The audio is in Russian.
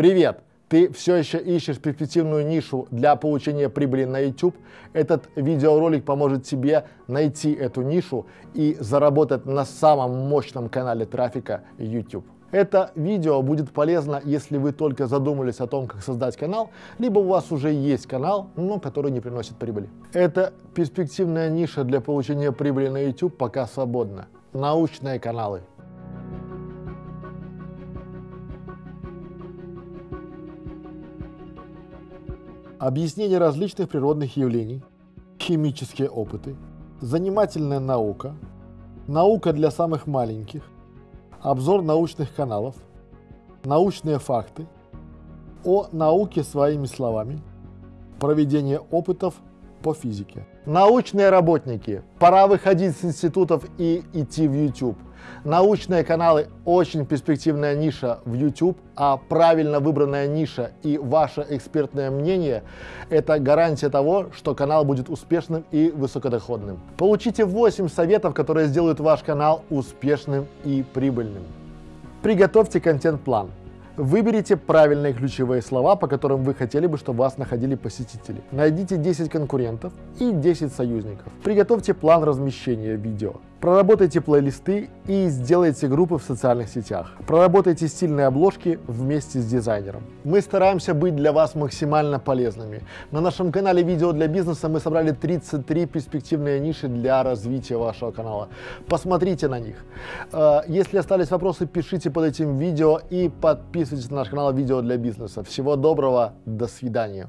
Привет! Ты все еще ищешь перспективную нишу для получения прибыли на YouTube? Этот видеоролик поможет тебе найти эту нишу и заработать на самом мощном канале трафика YouTube. Это видео будет полезно, если вы только задумались о том, как создать канал, либо у вас уже есть канал, но который не приносит прибыли. Эта перспективная ниша для получения прибыли на YouTube пока свободна. Научные каналы. Объяснение различных природных явлений, химические опыты, занимательная наука, наука для самых маленьких, обзор научных каналов, научные факты, о науке своими словами, проведение опытов по физике. Научные работники, пора выходить с институтов и идти в YouTube. Научные каналы – очень перспективная ниша в YouTube, а правильно выбранная ниша и ваше экспертное мнение – это гарантия того, что канал будет успешным и высокодоходным. Получите 8 советов, которые сделают ваш канал успешным и прибыльным. Приготовьте контент-план. Выберите правильные ключевые слова, по которым вы хотели бы, чтобы вас находили посетители. Найдите 10 конкурентов и 10 союзников. Приготовьте план размещения видео. Проработайте плейлисты и сделайте группы в социальных сетях. Проработайте стильные обложки вместе с дизайнером. Мы стараемся быть для вас максимально полезными. На нашем канале «Видео для бизнеса» мы собрали 33 перспективные ниши для развития вашего канала. Посмотрите на них. Э, если остались вопросы, пишите под этим видео и подписывайтесь на наш канал «Видео для бизнеса». Всего доброго, до свидания.